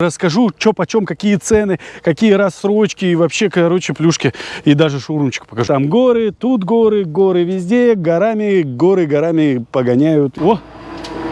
Расскажу, что почем, какие цены, какие рассрочки и вообще, короче, плюшки. И даже шоурумчик покажу. Там горы, тут горы, горы везде, горами, горы горами погоняют. О,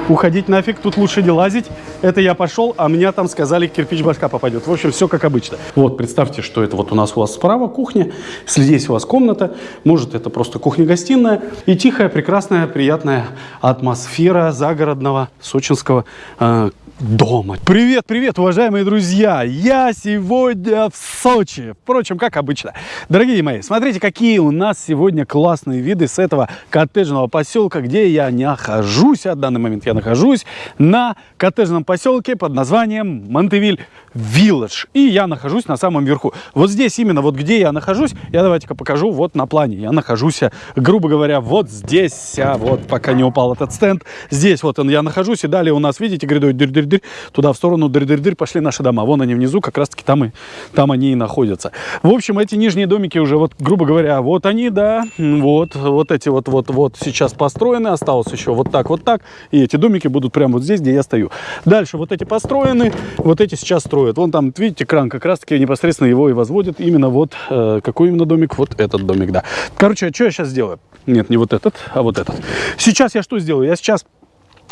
уходить нафиг, тут лучше не лазить. Это я пошел, а меня там сказали, кирпич башка попадет. В общем, все как обычно. Вот, представьте, что это вот у нас у вас справа кухня, здесь у вас комната, может это просто кухня-гостиная и тихая, прекрасная, приятная атмосфера загородного сочинского э, дома. Привет, привет, уважаемые друзья! Я сегодня в Сочи. Впрочем, как обычно. Дорогие мои, смотрите, какие у нас сегодня классные виды с этого коттеджного поселка, где я нахожусь. А в данный момент я нахожусь на коттеджном поселке под названием Монтевиль Village. И я нахожусь на самом верху. Вот здесь именно, вот где я нахожусь, я давайте-ка покажу вот на плане. Я нахожусь, грубо говоря, вот здесь, а вот пока не упал этот стенд. Здесь вот он я нахожусь, и далее у нас, видите, грядой дырь-дырь-дырь, туда в сторону дырь-дырь-дырь пошли наши дома. Вон они внизу, как раз-таки там, и, там они и находятся. В общем, эти нижние домики уже, вот, грубо говоря, вот они, да, вот, вот эти вот, вот, вот сейчас построены, осталось еще вот так, вот так, и эти домики будут прямо вот здесь, где я стою. Дальше вот эти построены, вот эти сейчас строят. Вон там, видите, кран как раз-таки непосредственно его и возводят. Именно вот, э, какой именно домик? Вот этот домик, да. Короче, а что я сейчас сделаю? Нет, не вот этот, а вот этот. Сейчас я что сделаю? Я сейчас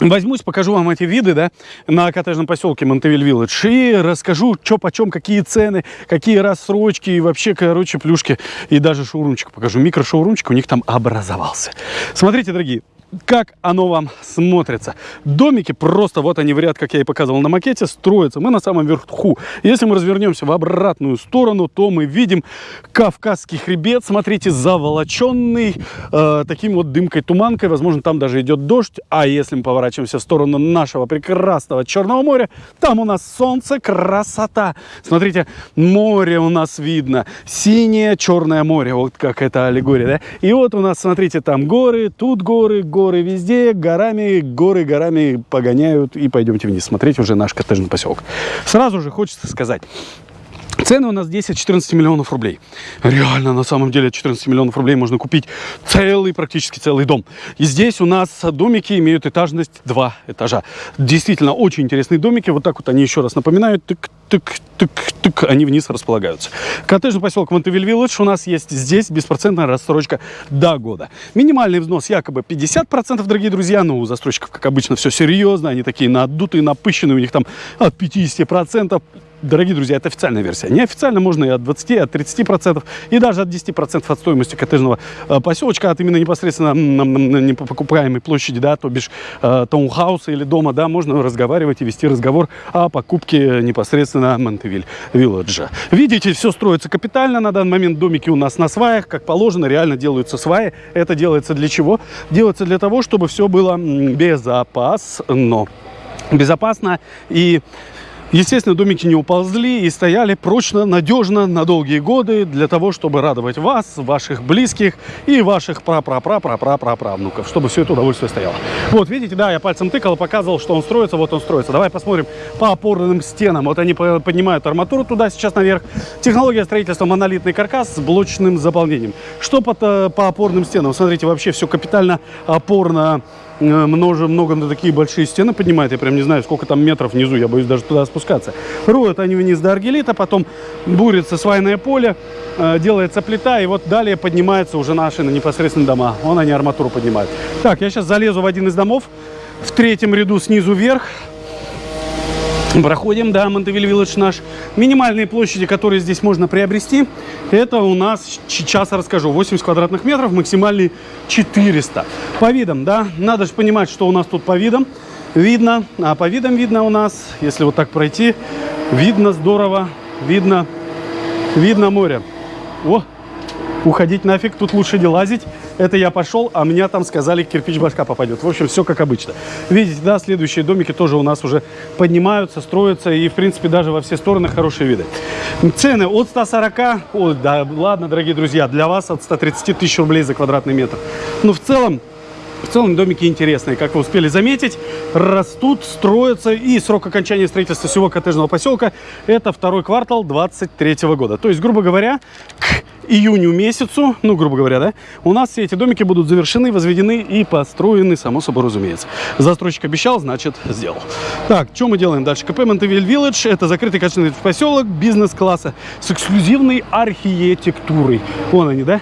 Возьмусь, покажу вам эти виды, да, на коттеджном поселке Монтевиль Вилледж и расскажу, что почем, какие цены, какие рассрочки и вообще, короче, плюшки. И даже шоурумчик покажу. Микрошоурумчик у них там образовался. Смотрите, дорогие, как оно вам смотрится. Домики просто, вот они в ряд, как я и показывал на макете, строятся. Мы на самом верху. Если мы развернемся в обратную сторону, то мы видим Кавказский хребет. Смотрите, заволоченный э, таким вот дымкой-туманкой. Возможно, там даже идет дождь. А если мы поворачиваемся в сторону нашего прекрасного Черного моря, там у нас солнце, красота. Смотрите, море у нас видно. Синее Черное море. Вот как это аллегория, да? И вот у нас, смотрите, там горы, тут горы, горы горы везде, горами, горы горами погоняют. И пойдемте вниз смотреть уже наш коттеджный поселок. Сразу же хочется сказать, Цены у нас 10-14 миллионов рублей. Реально, на самом деле, 14 миллионов рублей можно купить целый, практически целый дом. И здесь у нас домики имеют этажность 2 этажа. Действительно, очень интересные домики. Вот так вот они еще раз напоминают. Тык, тык, тык, тык, они вниз располагаются. Коттеджный поселок Монтевиль Вилледж у нас есть здесь беспроцентная рассрочка до года. Минимальный взнос якобы 50%, дорогие друзья. Но у застройщиков, как обычно, все серьезно. Они такие надутые, напыщенные. У них там от 50% дорогие друзья, это официальная версия. Неофициально можно и от 20, от 30 процентов, и даже от 10 процентов от стоимости коттеджного э, поселочка, от именно непосредственно непокупаемой площади, да, то бишь э, таунхауса или дома, да, можно разговаривать и вести разговор о покупке непосредственно Монтевиль Вилледжа. Видите, все строится капитально, на данный момент домики у нас на сваях, как положено, реально делаются сваи. Это делается для чего? Делается для того, чтобы все было безопасно. Безопасно и Естественно, домики не уползли и стояли прочно, надежно на долгие годы для того, чтобы радовать вас, ваших близких и ваших пра-пра-пра-пра-пра-правнуков, чтобы все это удовольствие стояло. Вот, видите, да, я пальцем тыкал, показывал, что он строится, вот он строится. Давай посмотрим по опорным стенам. Вот они поднимают арматуру туда, сейчас наверх. Технология строительства монолитный каркас с блочным заполнением. Что по, э, по опорным стенам? Смотрите, вообще все капитально опорно много, много на такие большие стены поднимает. Я прям не знаю, сколько там метров внизу. Я боюсь даже туда спускаться. Роют они вниз до аргелита, потом бурится свайное поле, э, делается плита, и вот далее поднимаются уже наши на непосредственно дома. Вон они арматуру поднимают. Так, я сейчас залезу в один из домов, в третьем ряду снизу вверх. Проходим, да, Монтевиль Вилледж наш. Минимальные площади, которые здесь можно приобрести, это у нас, сейчас расскажу, 80 квадратных метров, максимальный 400. По видам, да, надо же понимать, что у нас тут по видам. Видно, а по видам видно у нас, если вот так пройти, видно здорово, видно, видно море. О, уходить нафиг, тут лучше не лазить. Это я пошел, а меня там сказали, кирпич башка попадет. В общем, все как обычно. Видите, да, следующие домики тоже у нас уже поднимаются, строятся. И, в принципе, даже во все стороны хорошие виды. Цены от 140, о, да, ладно, дорогие друзья, для вас от 130 тысяч рублей за квадратный метр. Но в целом, В целом домики интересные, как вы успели заметить, растут, строятся, и срок окончания строительства всего коттеджного поселка это второй квартал 23 года. То есть, грубо говоря, к июню месяцу, ну, грубо говоря, да, у нас все эти домики будут завершены, возведены и построены, само собой разумеется. Застройщик обещал, значит, сделал. Так, что мы делаем дальше? КП Монтевиль Вилледж – это закрытый коттеджный поселок бизнес-класса с эксклюзивной архитектурой. Вон они, да?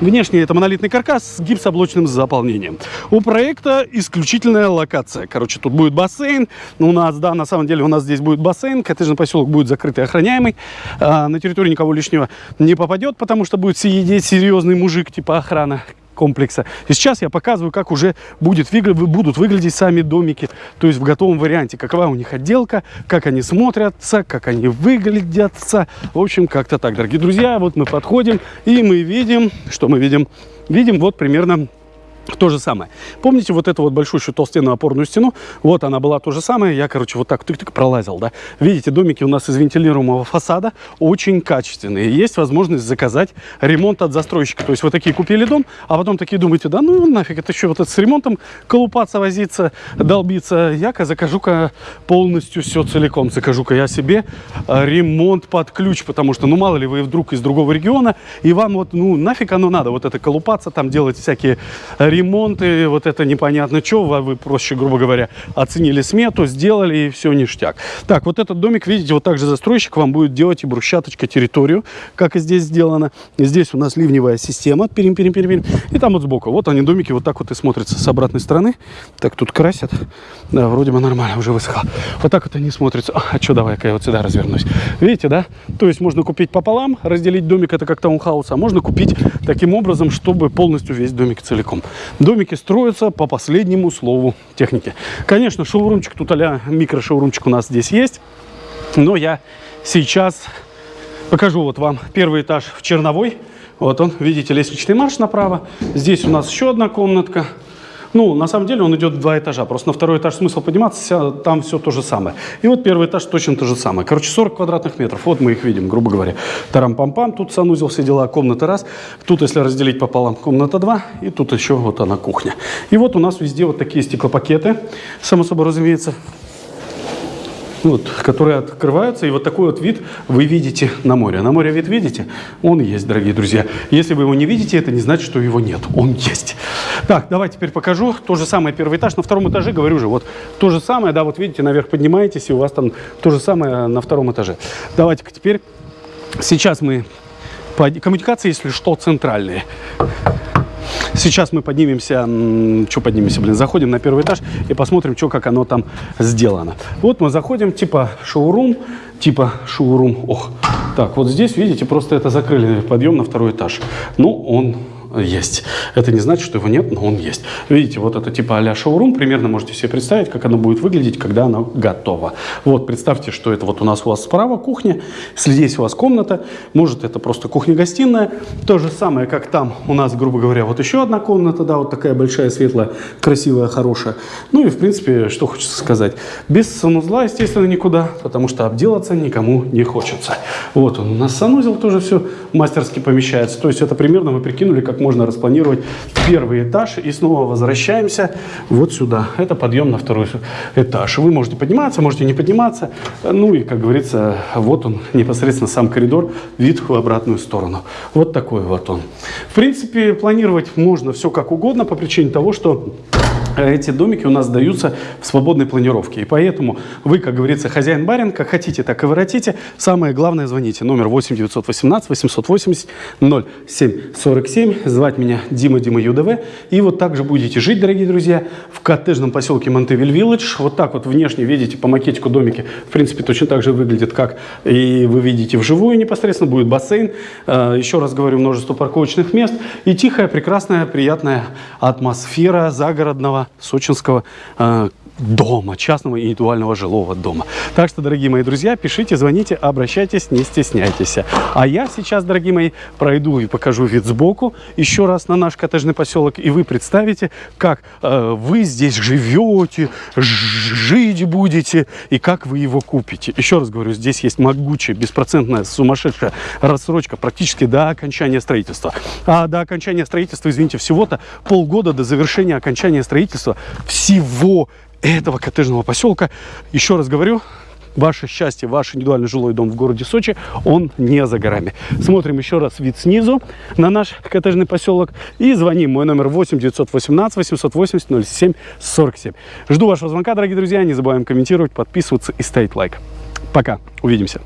Внешне это монолитный каркас с гипсоблочным заполнением. У проекта исключительная локация. Короче, тут будет бассейн. У нас, да, на самом деле у нас здесь будет бассейн. Коттеджный поселок будет закрытый, охраняемый. А, на территорию никого лишнего не попадет, потому что будет сидеть серьезный мужик типа охрана комплекса. И сейчас я показываю, как уже будет, будут выглядеть сами домики, то есть в готовом варианте, какова у них отделка, как они смотрятся, как они выглядятся. В общем, как-то так, дорогие друзья. Вот мы подходим и мы видим, что мы видим? Видим вот примерно то же самое. Помните вот эту вот большущую толстенную опорную стену? Вот она была то же самое. Я, короче, вот так тык-тык пролазил, да. Видите, домики у нас из вентилируемого фасада очень качественные. Есть возможность заказать ремонт от застройщика. То есть вы такие купили дом, а потом такие думаете, да ну нафиг, это еще вот это с ремонтом колупаться, возиться, долбиться. Я-ка закажу-ка полностью все целиком. Закажу-ка я себе э, ремонт под ключ, потому что, ну мало ли, вы вдруг из другого региона, и вам вот, ну нафиг оно надо, вот это колупаться, там делать всякие ремонты, вот это непонятно что, вы проще, грубо говоря, оценили смету, сделали и все ништяк. Так, вот этот домик, видите, вот так же застройщик вам будет делать и брусчаточка территорию, как и здесь сделано. Здесь у нас ливневая система, перим, перим, перим, перим. и там вот сбоку. Вот они, домики, вот так вот и смотрятся с обратной стороны. Так, тут красят. Да, вроде бы нормально, уже высохло. Вот так вот они смотрятся. А, что, давай-ка я вот сюда развернусь. Видите, да? То есть можно купить пополам, разделить домик, это как таунхаус, а можно купить таким образом, чтобы полностью весь домик целиком. Домики строятся по последнему слову техники. Конечно, шоурумчик тут а микро-шоурумчик у нас здесь есть. Но я сейчас покажу вот вам первый этаж в Черновой. Вот он, видите, лестничный марш направо. Здесь у нас еще одна комнатка. Ну, на самом деле он идет в два этажа. Просто на второй этаж смысл подниматься, там все то же самое. И вот первый этаж точно то же самое. Короче, 40 квадратных метров. Вот мы их видим, грубо говоря. Тарам-пам-пам, тут санузел, все дела, комната раз. Тут, если разделить пополам, комната два. И тут еще вот она кухня. И вот у нас везде вот такие стеклопакеты, само собой разумеется вот, которые открываются, и вот такой вот вид вы видите на море. На море вид видите? Он есть, дорогие друзья. Если вы его не видите, это не значит, что его нет. Он есть. Так, давай теперь покажу. То же самое первый этаж. На втором этаже, говорю же, вот то же самое, да, вот видите, наверх поднимаетесь, и у вас там то же самое на втором этаже. Давайте-ка теперь, сейчас мы, коммуникации, если что, центральные. Сейчас мы поднимемся, что поднимемся, блин, заходим на первый этаж и посмотрим, что, как оно там сделано. Вот мы заходим, типа шоурум, типа шоурум. Ох, так, вот здесь, видите, просто это закрыли подъем на второй этаж. Ну, он есть. Это не значит, что его нет, но он есть. Видите, вот это типа а-ля шоурум, примерно можете себе представить, как оно будет выглядеть, когда оно готово. Вот, представьте, что это вот у нас у вас справа кухня, здесь у вас комната, может это просто кухня-гостиная, то же самое, как там у нас, грубо говоря, вот еще одна комната, да, вот такая большая, светлая, красивая, хорошая. Ну и, в принципе, что хочется сказать, без санузла, естественно, никуда, потому что обделаться никому не хочется. Вот он у нас санузел тоже все мастерски помещается, то есть это примерно вы прикинули, как можно распланировать первый этаж. И снова возвращаемся вот сюда. Это подъем на второй этаж. Вы можете подниматься, можете не подниматься. Ну и, как говорится, вот он, непосредственно сам коридор, вид в обратную сторону. Вот такой вот он. В принципе, планировать можно все как угодно по причине того, что эти домики у нас даются в свободной планировке. И поэтому вы, как говорится, хозяин-барин, как хотите, так и воротите. Самое главное, звоните. Номер 8 918 880 0747. Звать меня Дима Дима ЮДВ. И вот так же будете жить, дорогие друзья, в коттеджном поселке Монтевиль Вилледж. Вот так вот внешне видите по макетику домики. В принципе, точно так же выглядит, как и вы видите вживую непосредственно. Будет бассейн. А, еще раз говорю, множество парковочных мест. И тихая, прекрасная, приятная атмосфера загородного сочинского э, дома, частного индивидуального жилого дома. Так что, дорогие мои друзья, пишите, звоните, обращайтесь, не стесняйтесь. А я сейчас, дорогие мои, пройду и покажу вид сбоку еще раз на наш коттеджный поселок, и вы представите, как э, вы здесь живете, жить будете и как вы его купите. Еще раз говорю, здесь есть могучая, беспроцентная, сумасшедшая рассрочка практически до окончания строительства. А до окончания строительства, извините, всего-то полгода до завершения окончания строительства всего этого коттеджного поселка. Еще раз говорю, ваше счастье, ваш индивидуальный жилой дом в городе Сочи, он не за горами. Смотрим еще раз вид снизу на наш коттеджный поселок и звоним. Мой номер 8 918 880 07 47. Жду вашего звонка, дорогие друзья. Не забываем комментировать, подписываться и ставить лайк. Пока. Увидимся.